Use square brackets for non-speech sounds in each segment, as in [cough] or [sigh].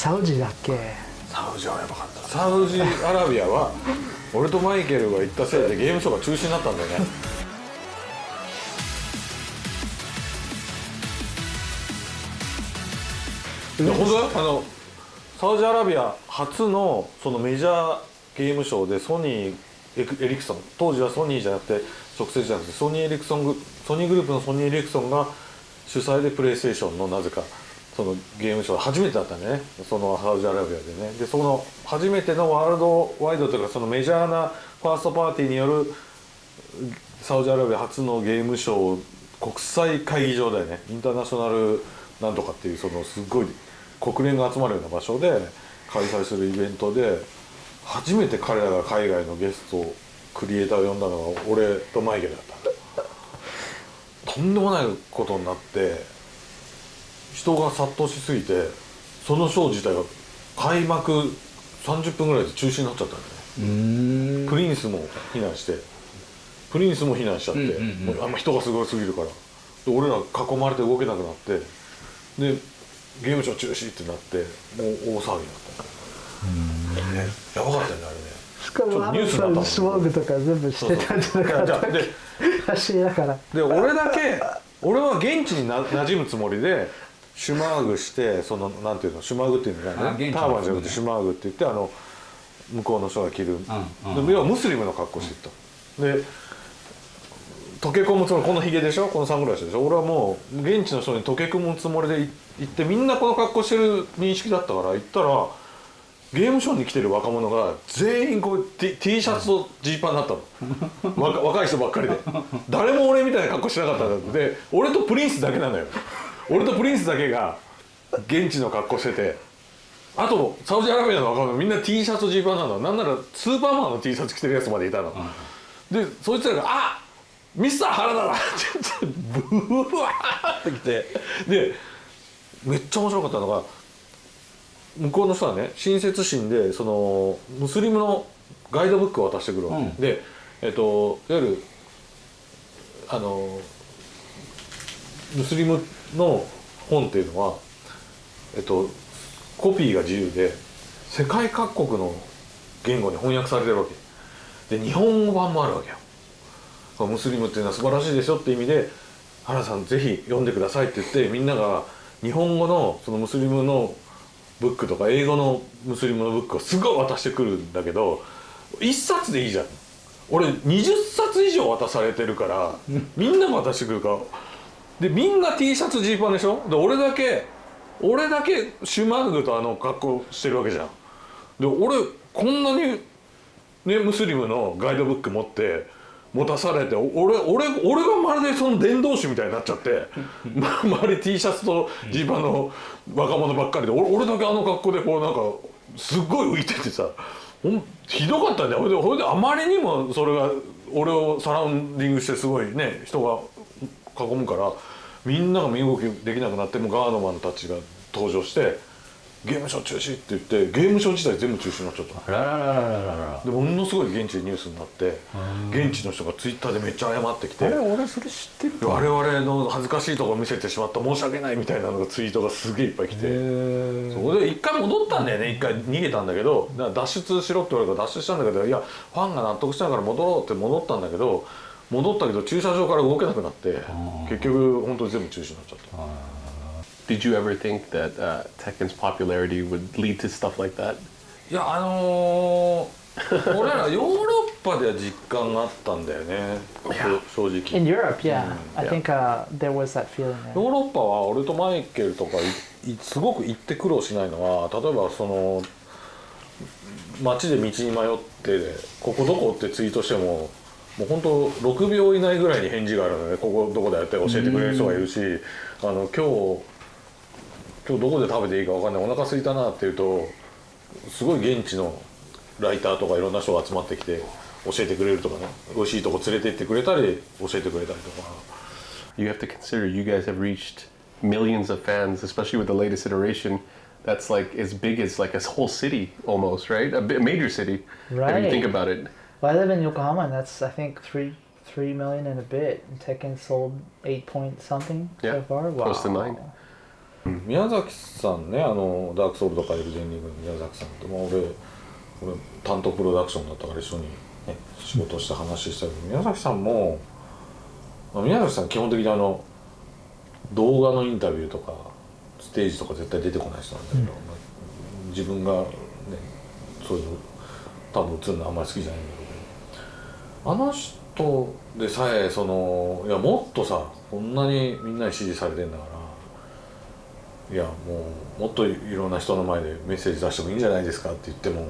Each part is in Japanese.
サウジだっけ？サウジはやばかった。サウジアラビアは [laughs] 俺とマイケルが行ったせいでゲームショーが中止になったんだよね。いや本当だよ。あのサウジアラビア初のそのメジャーゲームショーでソニーエリクソン。当時はソニーじゃなくて直接じゃなくてソニーエリクソングソニーグループのソニーエリクソンが主催でプレイステーションのなぜかそのゲームショー初めてだったね。そのサウジアラビアでね。でその初めてのワールドワイドというかそのメジャーなファーストパーティーによるサウジアラビア初のゲームショー国際会議場だよね。インターナショナルなんとかっていうそのすごい国連が集まるような場所で開催するイベントで初めて彼らが海外のゲストをクリエイターを呼んだのが俺とマイケルだったとんでもないことになって人が殺到しすぎてそのショー自体が開幕30分ぐらいで中止になっちゃったんだよね。うん。プリンスも避難してプリンスも避難しちゃって、うんうんうん。もうあんま人がすごすぎるから。で俺ら囲まれて動けなくなってでゲームショー中止ってなってもう大騒ぎになった、ね、やばかったよねあれね。しかもアルニュースになったもんね。さんスモーグとか全部してたんじゃなかったっじゃあでけ走りながらで俺だけ俺は現地にな馴染むつもりでシュマーグしてそのなんていうのシュマーグっていうのがあ現地のねターバンじゃなくてシュマーグって言ってあの向こうの人が着る、うん要はムスリムの格好してた、で溶け込むつもりこのヒゲでしょ？このサングラスでしょ？俺はもう現地の人に溶け込むつもりでい行ってみんなこの格好してる認識だったから行ったらゲームショーに来てる若者が全員こう T, T シャツとジーパンになったの。若若い人ばっかりで。誰も俺みたいな格好してなかったんだで俺とプリンスだけなのよ俺とプリンスだけが現地の格好しててあとサウジアラビアの若者みんな T シャツとジーパンなのなんならスーパーマンの T シャツ着てるやつまでいたの、でそいつらが「あミスター原田だ!」って言ってブワーって来て。でめっちゃ面白かったのが向こうの人はね親切心でそのムスリムのガイドブックを渡してくるわけ、うん。でえっといわゆるあのムスリムの本っていうのはえっとコピーが自由で世界各国の言語に翻訳されてるわけ。で日本語版もあるわけよ。ムスリムっていうのは素晴らしいですよって意味で原さんぜひ読んでくださいって言ってみんなが日本語のそのムスリムのブックとか英語のムスリムのブックをすごい渡してくるんだけど1冊でいいじゃん。俺20冊以上渡されてるからみんなが渡してくるからでみんな T シャツジーパンでしょ？で俺だけ俺だけシュマーグとあの格好してるわけじゃん。で俺こんなにねムスリムのガイドブック持って持たされて俺俺俺がまるでその伝道師みたいになっちゃってま [laughs] 周り T シャツとジーパンの若者ばっかりで俺俺だけあの格好でこうなんかすっごい浮いててさひどかったんだよ。ほいでほいであまりにもそれが俺をサラウンディングしてすごいね人が囲むからみんなが身動きできなくなってもうガードマンたちが登場してゲームショー中止って言ってゲームショー自体全部中止になっちゃった。あらららららら。らでものすごい現地でニュースになって現地の人がツイッターでめっちゃ謝ってきてあれ俺それ知ってる我々の恥ずかしいところ見せてしまった申し訳ないみたいなのがツイートがすげえいっぱい来て。へそこで一回戻ったんだよね一回逃げたんだけど脱出しろって言われたから脱出したんだけどいやファンが納得したから戻ろうって戻ったんだけど戻ったけど駐車場から動けなくなって結局本当に全部中止になっちゃった Did you ever think that uh, Tekken's popularity would lead to stuff like that? いやあのー [laughs] 俺らヨーロッパでは実感があったんだよね正直 In Europe, yeah. Mm, I yeah. think uh, there was that feeling there. ヨーロッパは俺とマイケルとかすごく行って苦労しないのは例えばその街で道に迷ってここどこってツイートしてももう本当6秒以内ぐらいに返事があるのでここどこだよって教えてくれる人がいるしあの今日今日どこで食べていいか分かんないお腹空いたなって言うとすごい現地のライターとかいろんな人が集まってきて教えてくれるとかね美味しいとこ連れて行ってくれたり教えてくれたりとか。You have to consider you guys have reached millions of fans, especially with the latest iteration. That's like as big as like a whole city almost, right? A, major city. If you Right. think about it. Well, I live in Yokohama, and that's I think three three million and a bit. And Tekken sold eight point something Yeah, so far? Wow. close to nine. 宮崎さんねあのダークソウルとかエルデンリングの宮崎さんって、まあ、俺俺担当プロダクションだったから一緒に、ね、仕事して話したけど宮崎さんも、まあ、宮崎さん基本的にあの動画のインタビューとかステージとか絶対出てこない人なんだけど、まあ自分がねそういうの多分映るのあんまり好きじゃないんだけどあの人でさえそのいやもっとさこんなにみんなに支持されてんだからいやもうもっといろんな人の前でメッセージ出してもいいんじゃないですかって言っても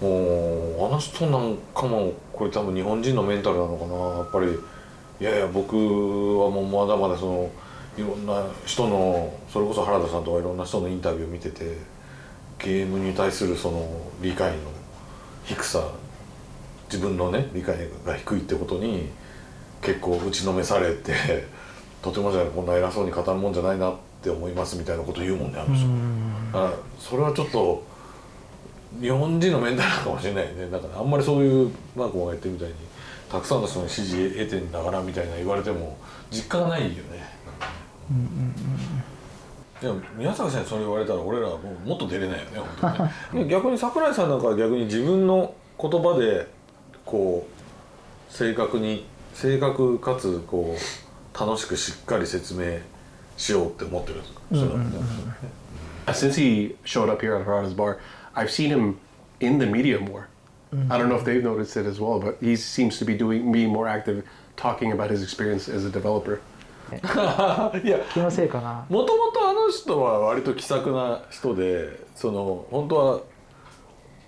もうあの人なんかもこれ多分日本人のメンタルなのかなやっぱり。いやいや僕はもうまだまだそのいろんな人のそれこそ原田さんとかいろんな人のインタビューを見ててゲームに対するその理解の低さ自分のね理解が低いってことに結構打ちのめされて [laughs] とてもじゃないこんな偉そうに語るもんじゃないなって思いますみたいなこと言うもんねあの人。だからそれはちょっと日本人のメンタルかもしれないね。だからあんまりそういうマークもが言ってるみたいにたくさんの人の支持得てんだからみたいな言われても実感がないよね。いや宮坂さんにそれ言われたら俺らはもうもっと出れないよね本当にね。[laughs] 逆に桜井さんなんかは逆に自分の言葉でこう正確に正確かつこう楽しくしっかり説明しようって思ってるんね Since he showed up here at Harada's bar, I've seen him in the media more. I don't know if they've noticed it as well, but he seems to be doing being more active, talking about his experience as a developer. いや気のせいかなもともとあの人は割と気さくな人でその本当は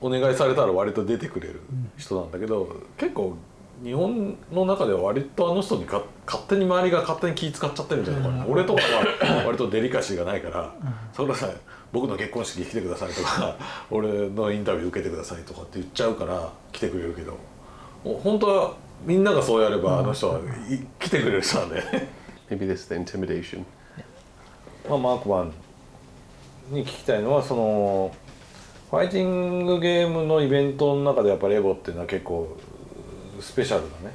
お願いされたら割と出てくれる人なんだけど、結構日本の中では割とあの人にか勝手に周りが勝手に気使っちゃってるみたいなところ、俺とかは割とデリカシーがないから「桜井さん僕の結婚式来てください」とか「[laughs] 俺のインタビュー受けてください」とかって言っちゃうから来てくれるけど本当はみんながそうやればあの人はい来てくれる人なんだよね。Maybe this is the intimidation. まあ、マークマンに聞きたいのはそのファイティングゲームのイベントの中でやっぱりエボっていうのは結構スペシャルなね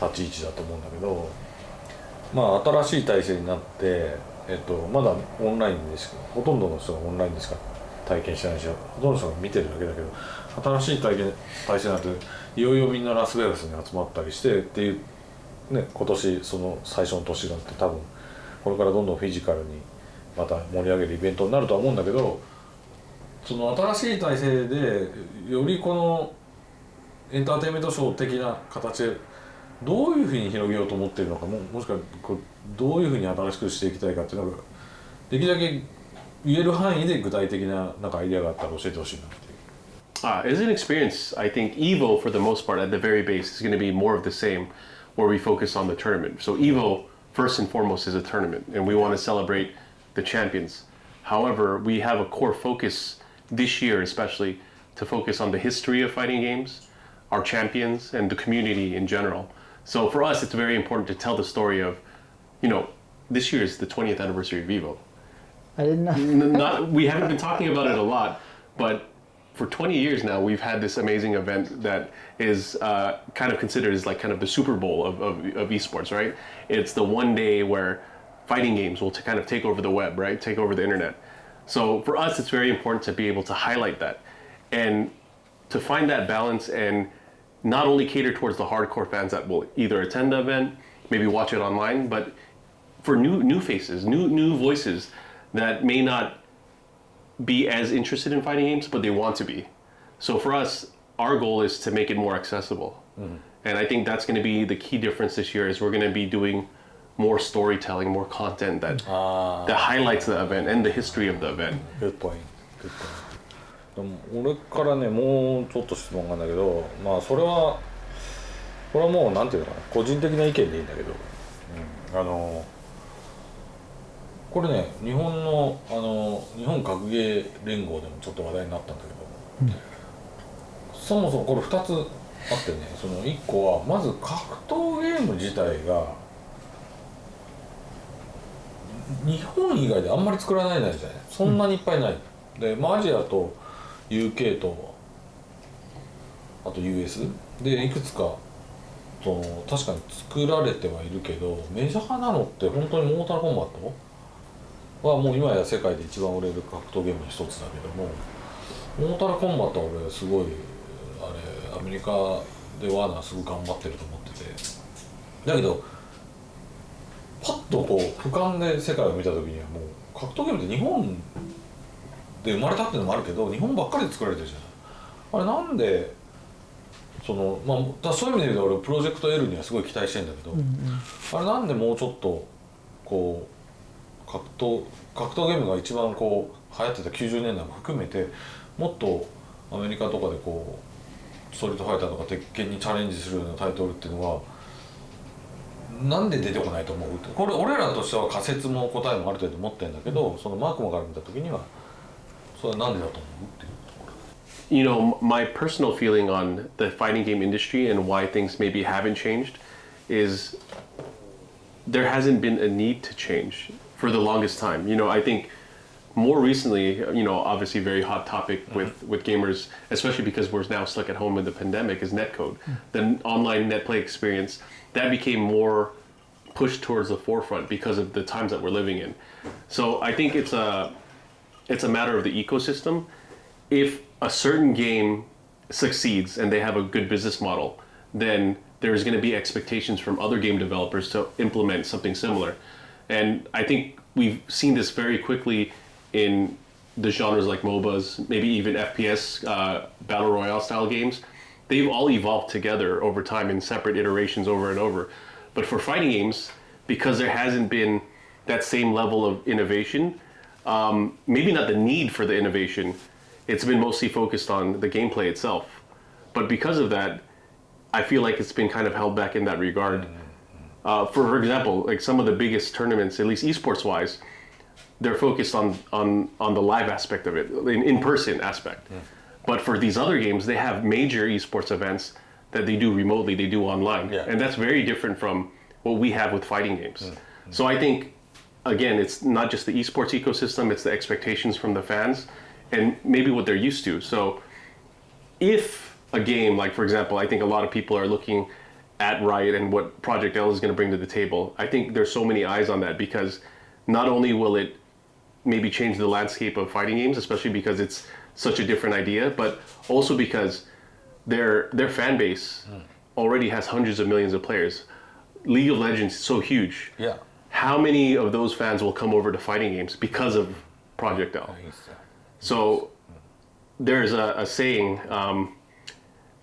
立ち位置だと思うんだけどまあ新しい体制になって、えっと、まだオンラインでしかほとんどの人がオンラインでしか体験してないしほとんどの人が見てるだけだけど新しい体験体制になっていよいよみんなラスベガスに集まったりしてっていうね、今年その最初の年があって多分これからどんどんフィジカルにまた盛り上げるイベントになるとは思うんだけどその新しい体制でよりこのエンターテインメントショー的な形でどういうふうに広げようと思ってるのかももしくはこどういうふうに新しくしていきたいかっていうのができるだけ言える範囲で具体的ななんかアイデアがあったら教えてほしいなっていう。Uh, as an experience, I think Evo, for the most part, at the very base, is going to be more of the same, where we focus on the tournament. So Evo, first and foremost, is a tournament, and we want to celebrate the champions. However, we have a core focus this year, especially, to focus on the history of fighting games, our champions, and the community in general. So for us, it's very important to tell the story of, you know, this year is the 20th anniversary of Evo. I didn't know not [laughs] we haven't been talking about it a lot, but for 20 years now, we've had this amazing event that is uh, kind of considered as like kind of the Super Bowl of, of, of esports, right? It's the one day where fighting games will to kind of take over the web, right? Take over the internet. So for us, it's very important to be able to highlight that and to find that balance and not only cater towards the hardcore fans that will either attend the event, maybe watch it online, but for new new faces, new new voices that may not be as interested in fighting games, but they want to be. So for us, our goal is to make it more accessible, mm-hmm. and I think that's going to be the key difference this year. Is we're going to be doing more storytelling, more content that that highlights the event and the history of the event. Good point. Good point. でも俺からねもうちょっと質問があるんだけどまあそれはこれはもうなんていうのかな個人的な意見でいいんだけど、うん、あのこれね日本のあの日本格ゲー連合でもちょっと話題になったんだけど、そもそもこれ2つあってねその1個はまず格闘ゲーム自体が日本以外であんまり作らないじゃない？そんなにいっぱいない、で、まあ、アジアと UK とあと US でいくつかその確かに作られてはいるけどメジャーなのって本当にモータルコンバット？はもう今や世界で一番売れる格闘ゲームの一つだけどもモータルコンバットは俺すごいあれアメリカでワーナーすごい頑張ってると思ってて。だけどとこう俯瞰で世界を見た時にはもう格闘ゲームって日本で生まれたっていうのもあるけど日本ばっかりで作られてるじゃないあれなんでそのまあそういう意味で言うと俺プロジェクト L にはすごい期待してんだけど、あれなんでもうちょっとこう格闘格闘ゲームが一番こう流行ってた90年代も含めてもっとアメリカとかでこうストリートファイターとか鉄拳にチャレンジするようなタイトルっていうのはなんで出てこないと思うってこれ俺らとしては仮説も答えもある程度持ってるんだけどそのマークマから見た時にはそれはなんでだと思うっていうところ you know, my personal feeling on the fighting game industry and why things maybe haven't changed is there hasn't been a need to change for the longest time. You know, I think more recently, you know, obviously very hot topic with, with gamers, especially because we're now stuck at home with the pandemic, is netcode. The online net play experience, that became more pushed towards the forefront because of the times that we're living in. So I think it's a it's a matter of the ecosystem. If a certain game succeeds and they have a good business model, then there's going to be expectations from other game developers to implement something similar. And I think we've seen this very quickly in the genres like MOBAs, maybe even FPS, uh, battle royale style games. They've all evolved together over time in separate iterations over and over. But for fighting games, because there hasn't been that same level of innovation, um, maybe not the need for the innovation, it's been mostly focused on the gameplay itself. But because of that, I feel like it's been kind of held back in that regard. Uh, for, for example, like some of the biggest tournaments, at least esports wise, they're focused on, on, on the live aspect of it, in, in person aspect. But for these other games, they have major esports events that they do remotely, they do online. Yeah. And that's very different from what we have with fighting games. Mm. So I think, again, it's not just the esports ecosystem, it's the expectations from the fans and maybe what they're used to. So if a game, like for example, I think a lot of people are looking at Riot and what Project L is going to bring to the table. I think there's so many eyes on that because not only will it maybe change the landscape of fighting games, especially because it's such a different idea, but also because their their fan base already has hundreds of millions of players. League of Legends is so huge. Yeah. How many of those fans will come over to fighting games because of Project L? So there's a, a saying, um,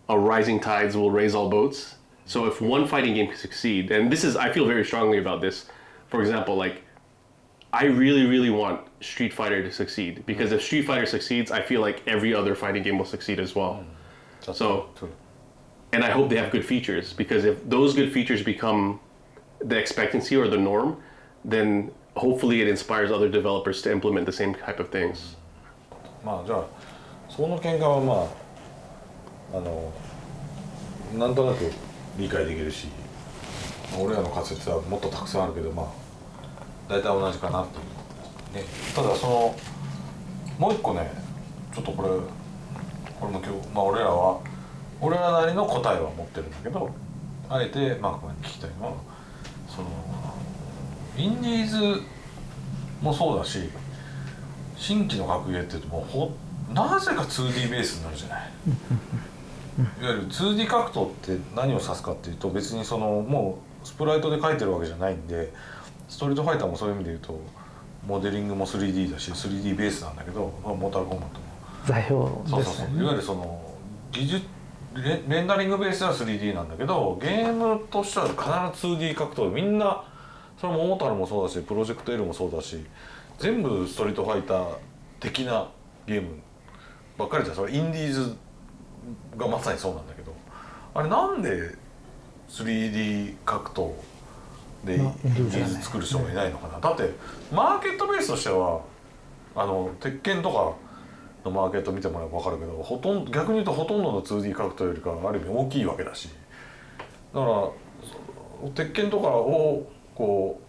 a rising tides will raise all boats. So if one fighting game can succeed, and this is, I feel very strongly about this. For example, like, I really, really want Street Fighter to succeed because if Street Fighter succeeds, I feel like every other fighting game will succeed as well. That's So- true. And I hope they have good features because if those good features become the expectancy or the norm, then hopefully it inspires other developers to implement the same type of things. まあじゃあその見解はまああのなんとなく理解できるしまあ俺らの仮説はもっとたくさんあるけどまあ 大体同じかなって、ね、ただそのもう一個ねちょっとこれこれも今日まあ俺らは俺らなりの答えは持ってるんだけどあえてマークマンに聞きたいのはそのインディーズもそうだし新規の格ゲーってもうほなぜか 2D ベースになるじゃない。いわゆる 2D 格闘って何を指すかっていうと別にそのもうスプライトで描いてるわけじゃないんでストリートファイターもそういう意味で言うとモデリングも 3D だし 3D ベースなんだけど、まあ、モータルコンバットも。座標そうそうそう。いわゆるその技術レレンダリングベースでは 3D なんだけどゲームとしては必ず 2D 格闘でみんなそれもモータルもそうだしプロジェクト L もそうだし全部ストリートファイター的なゲームばっかりじゃん。それインディーズがまさにそうなんだけど。あれなんで 3D 格闘でインまあディーズ作る人がいないのかな。だってマーケットベースとしてはあの鉄拳とかのマーケット見てもらえば分かるけどほとんど逆に言うとほとんどの 2D 格闘よりかはある意味大きいわけだし。だからそ鉄拳とかをこ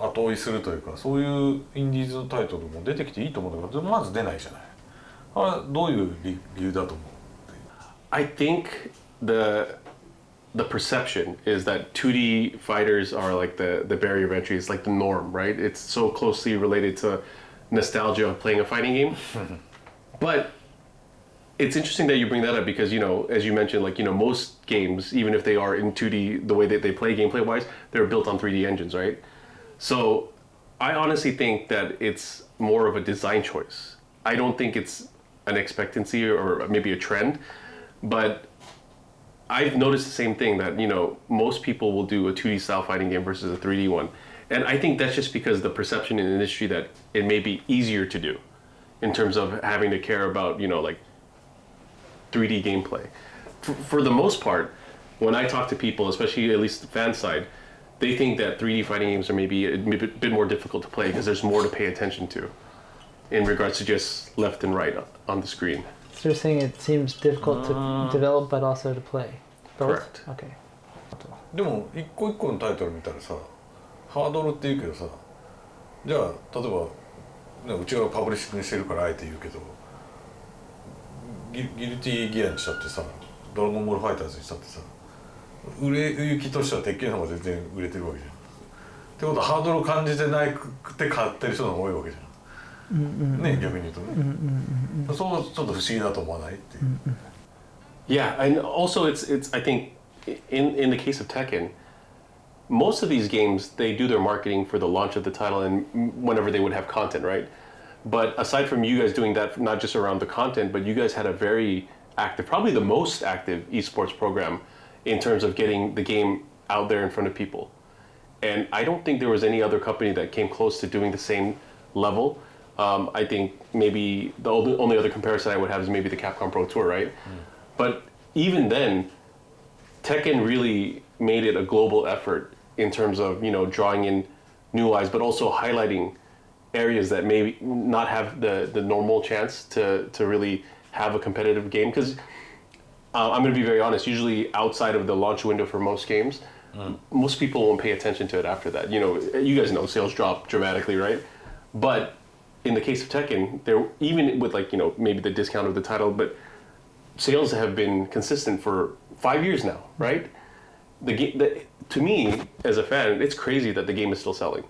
う後追いするというかそういうインディーズタイトルも出てきていいと思うんだけどまず出ないじゃない。あれどういう理理由だと思う？I think the the perception is that 2D fighters are like the the barrier of entry. It's like the norm, right? It's so closely related to nostalgia of playing a fighting game. [laughs] but it's interesting that you bring that up because you know, as you mentioned, like you know, most games, even if they are in 2D, the way that they play gameplay wise, they're built on 3D engines, right? So I honestly think that it's more of a design choice. I don't think it's an expectancy or maybe a trend, but I've noticed the same thing that you know most people will do a 2D style fighting game versus a 3D one, and I think that's just because the perception in the industry that it may be easier to do, in terms of having to care about you know like 3D gameplay. For, for the most part, when I talk to people, especially at least the fan side, they think that 3D fighting games are maybe a bit bit more difficult to play because there's more to pay attention to, in regards to just left and right on the screen. So you're saying it seems difficult to develop but also to play. Both? Correct. Okay. でも一個一個のタイトル見たらさハードルって言うけどさじゃあ例えば、ね、うちがパブリッシングにしてるからあえて言うけどギギルティギアにしたってさドラゴンボールファイターズにしたってさ売れ行きとしては鉄拳の方が全然売れてるわけじゃん。ってことはハードルを感じてなくて買ってる人の方が多いわけじゃん。ね逆に言うとね、そうちょっと不思議だと思わないっていう。 Yeah, and also it's it's I think in in the case of Tekken, most of these games they do their marketing for the launch of the title and whenever they would have content, right? But aside from you guys doing that, not just around the content, but you guys had a very active, probably the most active esports program in terms of getting the game out there in front of people. And I don't think there was any other company that came close to doing the same level. Um, I think maybe the only, other comparison I would have is maybe the Capcom Pro Tour, right? But even then, Tekken really made it a global effort in terms of you know drawing in new eyes, but also highlighting areas that maybe not have the the normal chance to to really have a competitive game. Because uh, I'm going to be very honest. Usually, outside of the launch window for most games, most people won't pay attention to it after that. You know, you guys know sales drop dramatically, right? But in the case of Tekken, there even with like you know maybe the discount of the title, but sales have been consistent for five years now, right? The game, to me as a fan, it's crazy that the game is still selling.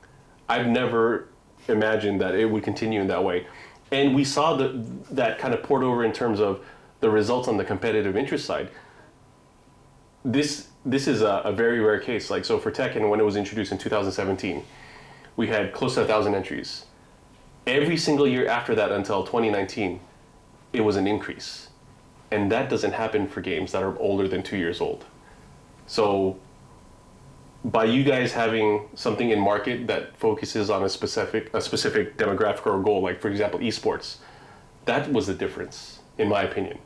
I've never imagined that it would continue in that way, and we saw the, that kind of poured over in terms of the results on the competitive interest side. This this is a, a very rare case. Like so for Tekken, when it was introduced in 2017, we had close to a thousand entries. Every single year after that until 2019, it was an increase and that doesn't happen for games that are older than two years old. So, by you guys having something in market that focuses on a specific a specific demographic or goal, like for example esports, that was the difference, in my opinion.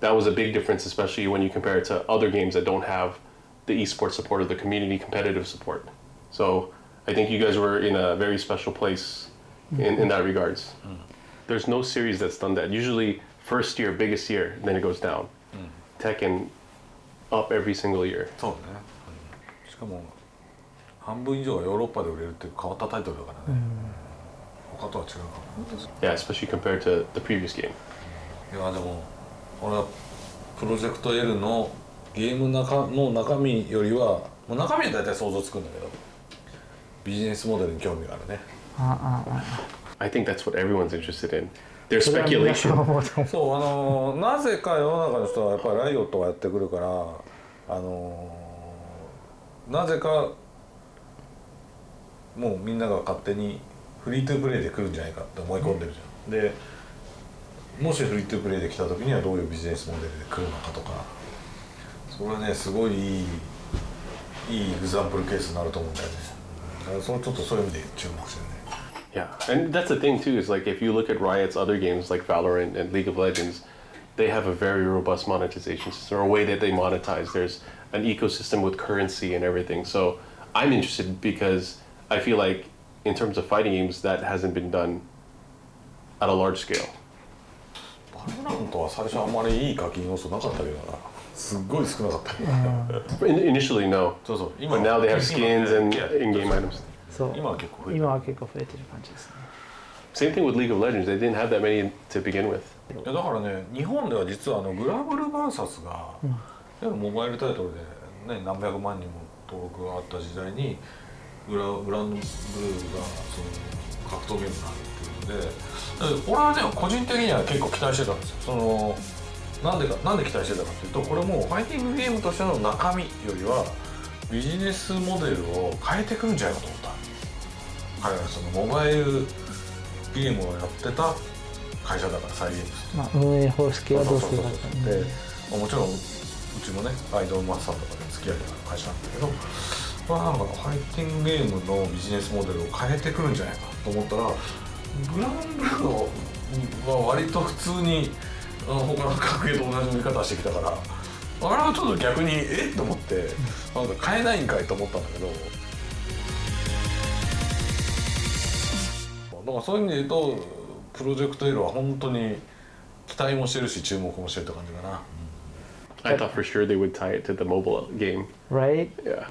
That was a big difference, especially when you compare it to other games that don't have the esports support or the community competitive support. So, I think you guys were in a very special place in, in that regards. There's no series that's done that. Usually first year, biggest year, then it goes down. Tekken up every single year. そうね、しかも半分以上がヨーロッパで売れるっていう変わったタイトルだからね、他とは違うかも Yeah, especially compared to the previous game. いやでも俺はプロジェクト L のゲームの中の中身よりはもう中身は大体想像つくんだけどビジネスモデルに興味があるね I think that's what everyone's interested in. ん speculation. そうあのなぜか世の中の人はやっぱりライオットがやってくるからあのなぜかもうみんなが勝手にフリートゥープレイで来るんじゃないかって思い込んでるじゃん、でもしフリートゥープレイで来た時にはどういうビジネスモデルで来るのかとか。それはねすごいいいいいエグザンプルケースになると思うんだよね。だからそれちょっとそういう意味で注目してる。ね Yeah, and that's the thing too. Is like if you look at Riot's other games like Valorant and League of Legends, they have a very robust monetization system or a way that they monetize. There's an ecosystem with currency and everything. So I'm interested because I feel like in terms of fighting games, that hasn't been done at a large scale. バロラントは最初あんまりいい課金要素なかったけどなすっごい少なかったけど In- initially, no. そうそう But now they have skins and 今 in-game items. そう。今は結構増えてる。今は結構増えてる感じですね。Same thing with League of Legends. They didn't have that many to begin with. いやだからね日本では実はあのグラブル VS が、モバイルタイトルでね、何百万人も登録があった時代にグラグランドブルーがその格闘ゲームになるっていうのでで俺はね個人的には結構期待してたんですよ。そのなんでかなんで期待してたかっていうとこれもうファイティングゲームとしての中身よりはビジネスモデルを変えてくるんじゃないかと彼らそのモバイルゲームをやってた会社だからサイゲームスまあ、運営方式はどうするかでまあもちろんうちもねアイドルマスターとかで付き合いがある会社なんだけどまあなんかファイティングゲームのビジネスモデルを変えてくるんじゃないかと思ったらグランブルーは割と普通に他の格ゲーと同じ見方してきたからあれはちょっと逆にえっ？と思ってなんか変えないんかいと思ったんだけどだからそういう意味で言うとプロジェクト L は本当に期待もしてるし注目もしてるって感じかな。I thought for sure they would tie it to the mobile game. right? Yeah.